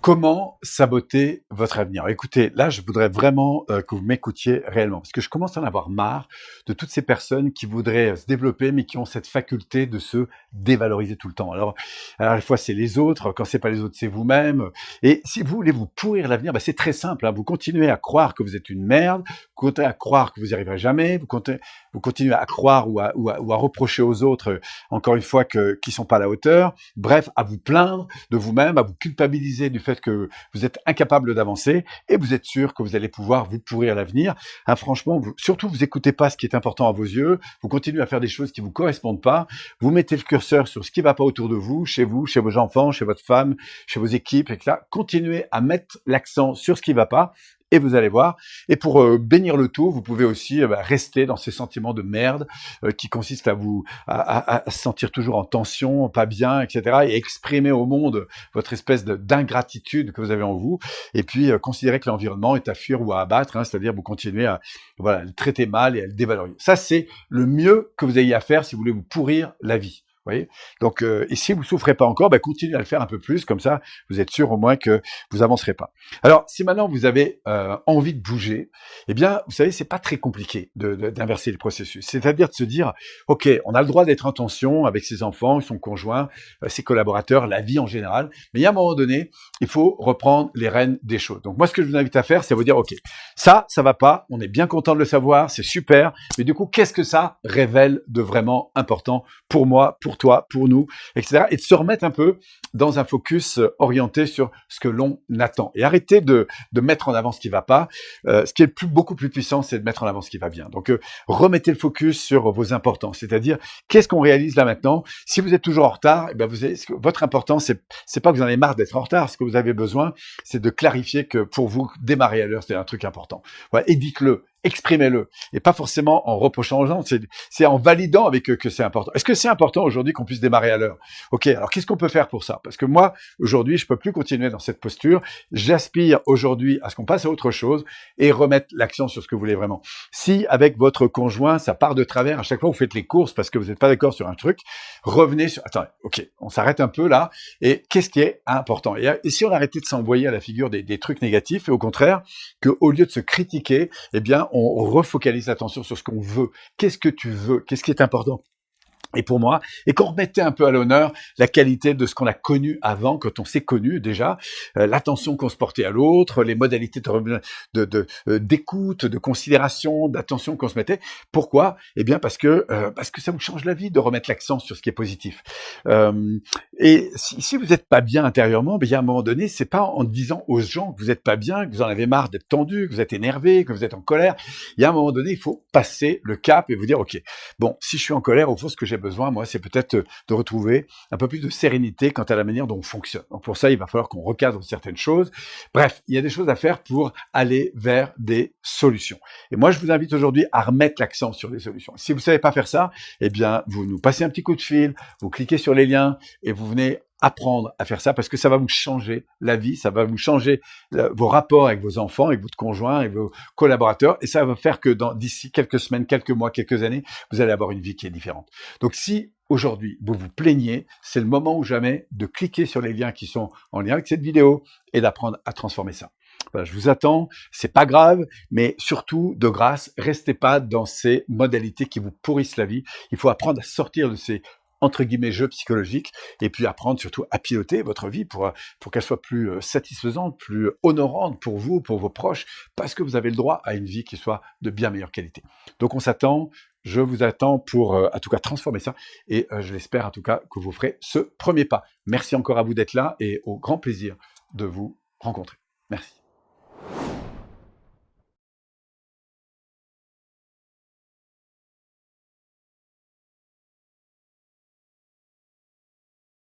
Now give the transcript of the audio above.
Comment saboter votre avenir Écoutez, là, je voudrais vraiment euh, que vous m'écoutiez réellement, parce que je commence à en avoir marre de toutes ces personnes qui voudraient euh, se développer, mais qui ont cette faculté de se dévaloriser tout le temps. Alors, à la fois, c'est les autres, quand c'est pas les autres, c'est vous-même. Et si vous voulez vous pourrir l'avenir, bah, c'est très simple. Hein. Vous continuez à croire que vous êtes une merde, vous continuez à croire que vous n'y arriverez jamais, vous continuez, à croire ou à, reprocher aux autres, encore une fois, que, qui sont pas à la hauteur. Bref, à vous plaindre de vous-même, à vous culpabiliser du fait que vous êtes incapable d'avancer et vous êtes sûr que vous allez pouvoir vous pourrir l'avenir. Hein, franchement, surtout, vous écoutez pas ce qui est important à vos yeux, vous continuez à faire des choses qui vous correspondent pas, vous mettez le curseur sur ce qui va pas autour de vous, chez vous, chez vos enfants, chez votre femme, chez vos équipes, etc. Continuez à mettre l'accent sur ce qui va pas et vous allez voir. Et pour euh, bénir le tout, vous pouvez aussi euh, bah, rester dans ces sentiments de merde euh, qui consistent à vous à, à, se sentir toujours en tension, pas bien, etc. Et exprimer au monde votre espèce d'ingratitude que vous avez en vous. Et puis considérer que l'environnement est à fuir ou à abattre, hein, c'est-à-dire vous continuez à voilà, le traiter mal et à le dévaloriser. Ça, c'est le mieux que vous ayez à faire si vous voulez vous pourrir la vie Donc, euh, et si vous souffrez pas encore, bah, continuez à le faire un peu plus, comme ça, vous êtes sûr au moins que vous avancerez pas. Alors, si maintenant vous avez euh, envie de bouger, eh bien, vous savez, c'est pas très compliqué d'inverser le processus. C'est-à-dire de se dire, ok, on a le droit d'être en tension avec ses enfants, son conjoint, euh, ses collaborateurs, la vie en général, mais il y a un moment donné, il faut reprendre les rênes des choses. Donc, moi, ce que je vous invite à faire, c'est vous dire, ok, ça, ça va pas, on est bien content de le savoir, c'est super, mais du coup, qu'est-ce que ça révèle de vraiment important pour moi, pour toi, pour nous, etc. Et de se remettre un peu dans un focus euh, orienté sur ce que l'on attend. Et arrêter de, de mettre en avant ce qui va pas. Euh, ce qui est beaucoup plus puissant, c'est de mettre en avant ce qui va bien. Donc, euh, remettez le focus sur vos importants. C'est-à-dire, qu'est-ce qu'on réalise là maintenant? Si vous êtes toujours en retard, eh avez, votre important, c'est c'est pas que vous en avez marre d'être en retard. Ce que vous avez besoin, c'est de clarifier que pour vous, démarrer à l'heure, c'est un truc important. Et dites-le exprimez-le. Et pas forcément en reprochant aux gens, c'est en validant avec eux que c'est important. Est-ce que c'est important aujourd'hui qu'on puisse démarrer à l'heure? Ok, alors qu'est-ce qu'on peut faire pour ça? Parce que moi, aujourd'hui, je peux plus continuer dans cette posture. J'aspire aujourd'hui à ce qu'on passe à autre chose et remettre l'accent sur ce que vous voulez vraiment. Si avec votre conjoint, ça part de travers, à chaque fois vous faites les courses parce que vous n'êtes pas d'accord sur un truc, revenez sur... Attendez, ok, on s'arrête un peu là. Et qu'est-ce qui est important? Et, si on arrêtait de s'envoyer à la figure des, des trucs négatifs et au contraire, que au lieu de se critiquer, eh bien, on refocalise l'attention sur ce qu'on veut. Qu'est-ce que tu veux? Qu'est-ce qui est important? Et pour moi, et qu'on remettait un peu à l'honneur la qualité de ce qu'on a connu avant, quand on s'est connu déjà, euh, l'attention qu'on se portait à l'autre, les modalités de, de, euh, d'écoute, de, considération, d'attention qu'on se mettait. Pourquoi? Eh bien parce que euh, parce que ça vous change la vie de remettre l'accent sur ce qui est positif. et si, vous n'êtes pas bien intérieurement, y a un moment donné, c'est pas en disant aux gens que vous n'êtes pas bien, que vous en avez marre d'être tendu, que vous êtes énervé, que vous êtes en colère. Il y a un moment donné, il faut passer le cap et vous dire, ok, bon, si je suis en colère, au fond, ce que j'ai besoin, moi, c'est peut-être euh, de retrouver un peu plus de sérénité quant à la manière dont on fonctionne. Donc pour ça, il va falloir qu'on recadre certaines choses. Bref, il y a des choses à faire pour aller vers des solutions. Et moi, je vous invite aujourd'hui à remettre l'accent sur les solutions. Si vous savez pas faire ça, eh bien, vous nous passez un petit coup de fil, vous cliquez sur les liens et vous venez apprendre à faire ça parce que ça va vous changer la vie, ça va vous changer euh, vos rapports avec vos enfants, avec votre conjoint, avec vos collaborateurs, et ça va faire que dans d'ici quelques semaines, quelques mois, quelques années, vous allez avoir une vie qui est différente. Donc si aujourd'hui vous vous plaignez, c'est le moment ou jamais de cliquer sur les liens qui sont en lien avec cette vidéo et d'apprendre à transformer ça. je vous attends, c'est pas grave, mais surtout, de grâce, restez pas dans ces modalités qui vous pourrissent la vie. Il faut apprendre à sortir de ces entre guillemets jeu psychologique et puis apprendre surtout à piloter votre vie pour pour qu'elle soit plus euh, satisfaisante, plus honorante pour vous, pour vos proches, parce que vous avez le droit à une vie qui soit de bien meilleure qualité. Donc on s'attend, je vous attends pour euh, en tout cas transformer ça et euh, je l'espère en tout cas que vous ferez ce premier pas. Merci encore à vous d'être là et au grand plaisir de vous rencontrer. Merci.